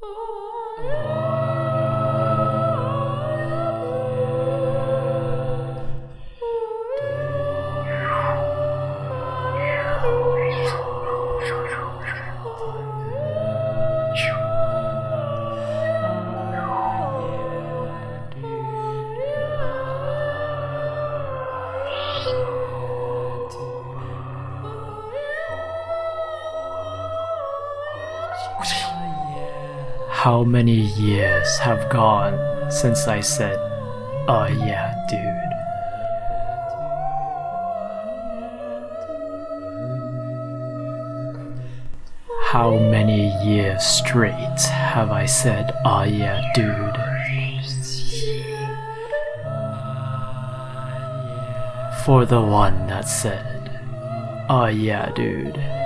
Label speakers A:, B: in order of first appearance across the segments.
A: Oh. How many years have gone since I said, oh yeah, dude? How many years straight have I said, oh yeah, dude? For the one that said, oh yeah, dude.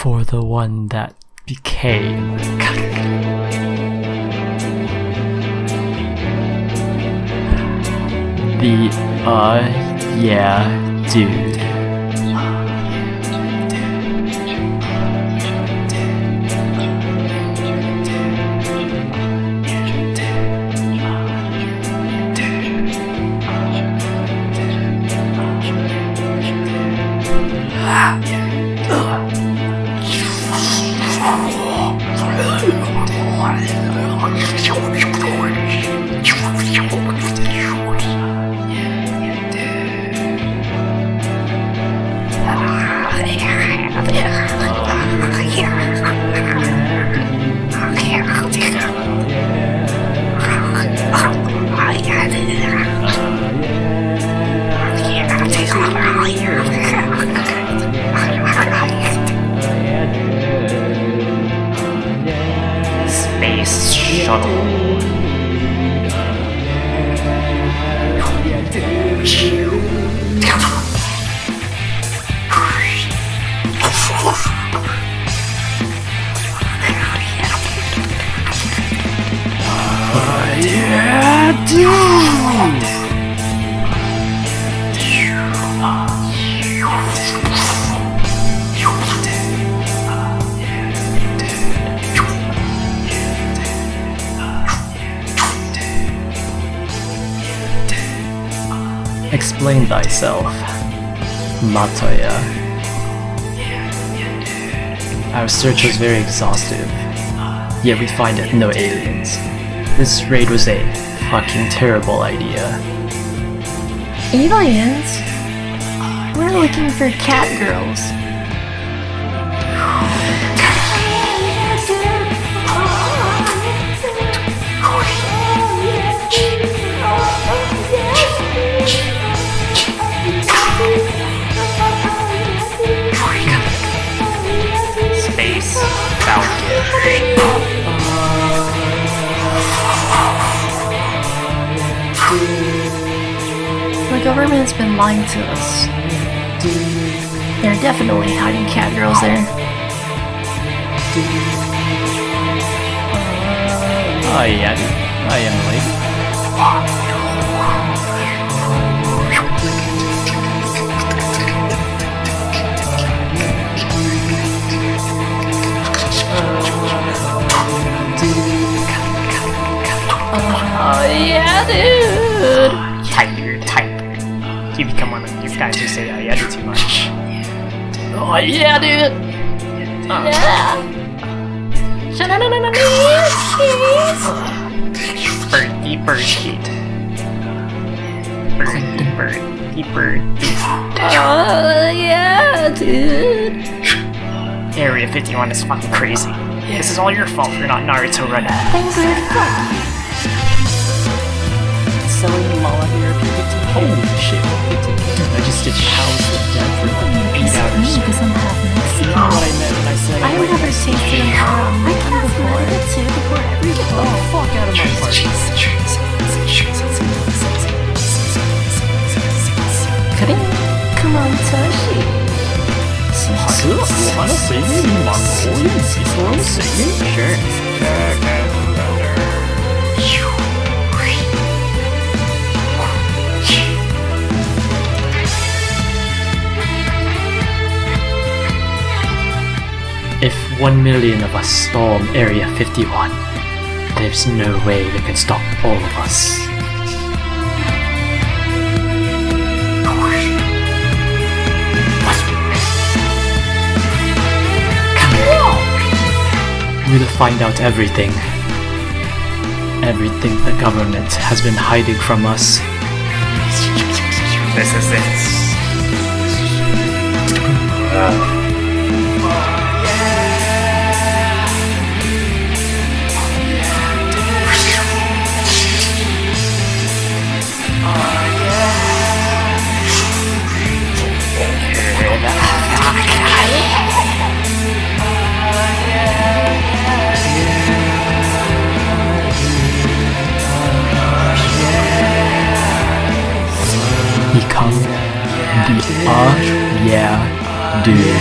A: For the one that became. The uh yeah dude. Explain thyself, Matoya. Our search was very exhaustive, yet we find no aliens. This raid was a fucking terrible idea.
B: Aliens? We're looking for cat girls. The government's been lying to us. They're definitely hiding cat girls there.
A: Oh yeah, I am late.
B: Oh yeah, dude!
C: Oh, Tiger, guys who say I edit too much.
B: Oh yeah, dude! Yeah! Sha-na-na-na-na-na,
C: Birdie, birdie. Birdie, birdie, birdie.
B: Oh yeah, dude!
C: Area 51 is fucking crazy. This is all your fault for not Naruto running.
B: Fun
A: Selling Mala here, Holy shit. I just did House of Death for like 8 hours.
B: because I'm half
A: You know
B: Mexican.
A: what I meant when I said
B: I've
A: like,
B: never tasted a um, I can't before. It too before every
A: Get the fuck out of my party.
B: Come on, Toshi.
A: 是我们的声音蛮可以，你说的声音 Sure. One million of us storm Area 51, there's no way they can stop all of us. We'll find out everything. Everything the government has been hiding from us.
C: This is it.
A: Uh dude.